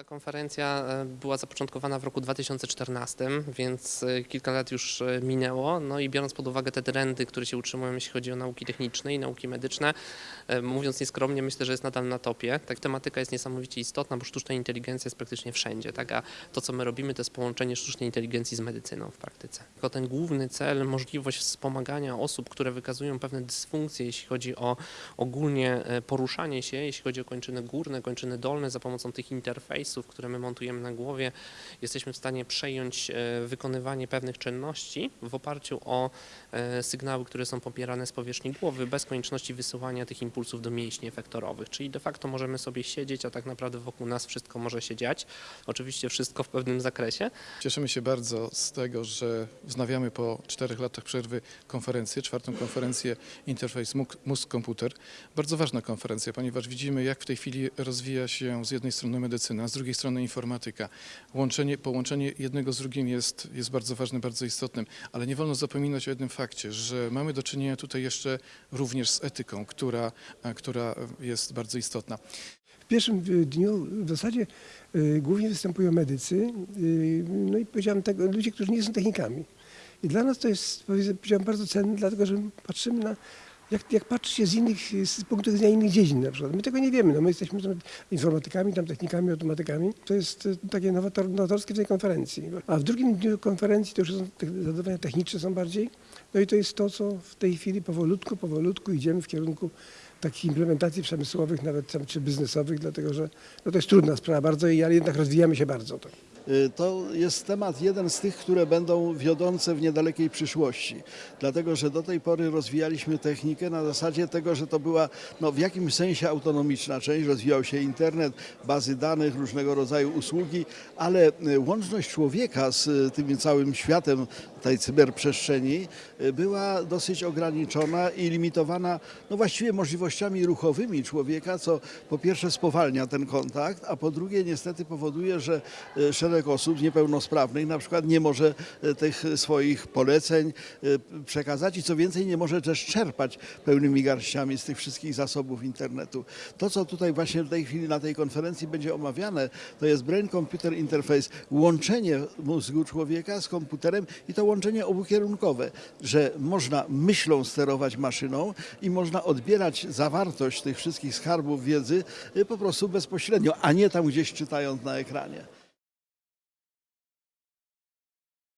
Ta konferencja e, była zapoczątkowana w roku 2014, więc e, kilka lat już e, minęło. No i biorąc pod uwagę te trendy, które się utrzymują, jeśli chodzi o nauki techniczne i nauki medyczne, mówiąc nieskromnie, myślę, że jest nadal na topie. Tak, tematyka jest niesamowicie istotna, bo sztuczna inteligencja jest praktycznie wszędzie. Tak? A to, co my robimy, to jest połączenie sztucznej inteligencji z medycyną w praktyce. Tylko ten główny cel, możliwość wspomagania osób, które wykazują pewne dysfunkcje, jeśli chodzi o ogólnie poruszanie się, jeśli chodzi o kończyny górne, kończyny dolne, za pomocą tych interfejsów, które my montujemy na głowie, jesteśmy w stanie przejąć e, wykonywanie pewnych czynności w oparciu o e, sygnały, które są pobierane z powierzchni głowy, bez konieczności wysyłania tych impulsów do mięśni efektorowych. Czyli de facto możemy sobie siedzieć, a tak naprawdę wokół nas wszystko może się dziać. Oczywiście wszystko w pewnym zakresie, Cieszymy się bardzo z tego, że wznawiamy po czterech latach przerwy konferencję, czwartą konferencję Interface Mózg- Mózg-Komputer. Bardzo ważna konferencja, ponieważ widzimy, jak w tej chwili rozwija się z jednej strony medycyna, z drugiej strony informatyka. Łączenie, połączenie jednego z drugim jest, jest bardzo ważne, bardzo istotnym, ale nie wolno zapominać o jednym fakcie, że mamy do czynienia tutaj jeszcze również z etyką, która, e, która jest bardzo istotna. W pierwszym y, dniu w zasadzie y, głównie występują medycy, no i powiedziałem tego, ludzie, którzy nie są technikami. I dla nas to jest powiedz- powiedziałem bardzo cenne, dlatego że patrzymy na, jak, jak patrzy się z innych, z punktu widzenia innych dziedzin na przykład. My tego nie wiemy, no my jesteśmy tam informatykami, tam technikami, automatykami. To jest y, takie nowator, nowatorskie w tej konferencji. A w drugim dniu konferencji to już są te- zadawania techniczne są bardziej. No i to jest to, co w tej chwili powolutku, powolutku idziemy w kierunku takich implementacji przemysłowych, nawet tam, czy biznesowych, dlatego że no to jest trudna sprawa bardzo, ale jednak rozwijamy się bardzo. To. Y, To jest temat jeden z tych, które będą wiodące w niedalekiej przyszłości. Dlatego, że do tej pory rozwijaliśmy technikę na zasadzie tego, że to była no, w jakimś sensie autonomiczna część. Rozwijał się internet, bazy danych, różnego rodzaju usługi, ale y, łączność człowieka z y, tym całym światem tej cyberprzestrzeni była dosyć ograniczona i limitowana no właściwie możliwościami ruchowymi człowieka, co po pierwsze spowalnia ten kontakt, a po drugie niestety powoduje, że y, osób niepełnosprawnych na przykład nie może y, tych swoich poleceń y, przekazać i co więcej nie może też czerpać pełnymi garściami z tych wszystkich zasobów internetu. To, co tutaj właśnie w tej chwili na tej konferencji będzie omawiane, to jest Brain Computer Interface, łączenie mózgu człowieka z komputerem i to łączenie obukierunkowe, że można myślą sterować maszyną i można odbierać zawartość tych wszystkich skarbów wiedzy y, po prostu bezpośrednio, a nie tam gdzieś czytając na ekranie.